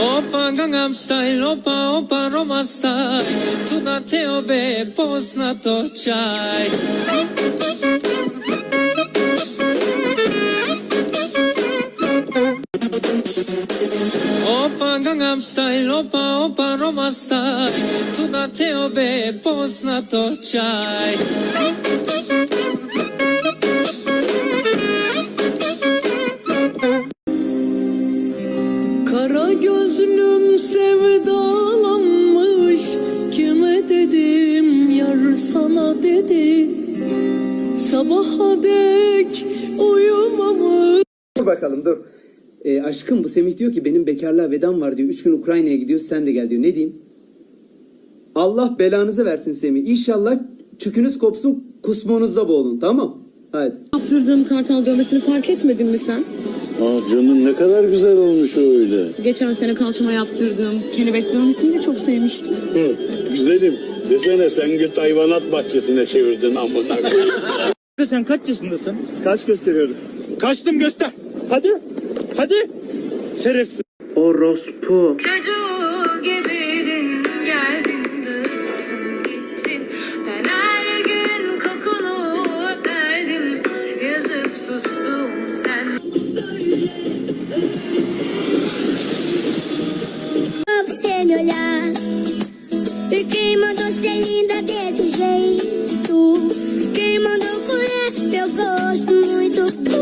Opa Gangnam Style, opa opa Roma Style. Tu na teobe poznato čaj. Opa Gangnam Style, opa opa Roma Style. Tu na teobe poznato čaj Kara gözlüm sevdalanmış Kime dedim yar sana dedi Sabaha dek uyumamış Dur bakalım dur. Ee, aşkım bu Semih diyor ki benim bekarlığa vedam var diyor. Üç gün Ukrayna'ya gidiyor sen de gel diyor. Ne diyeyim? Allah belanızı versin Semih. İnşallah çükünüz kopsun kusmonuzda boğulun tamam Hadi. Yaptırdığım kartal dövmesini fark etmedin mi sen? Aa canım ne kadar güzel olmuş öyle. Geçen sene kalçama yaptırdım. Kelebek dövmesini de çok sevmiştim. Hı, güzelim. Desene sen güt hayvanat bahçesine çevirdin amına koyayım. sen kaç yaşındasın? Kaç gösteriyorum? Kaçtım göster. Hadi. Hadi. Şerefsiz. Orospu. Çocuğu gibiydin. Ben her gün kokunu öperdim. Yazık sustum olhar. E quem mandou ser linda desse jeito? Quem mandou com esse teu gosto muito bom?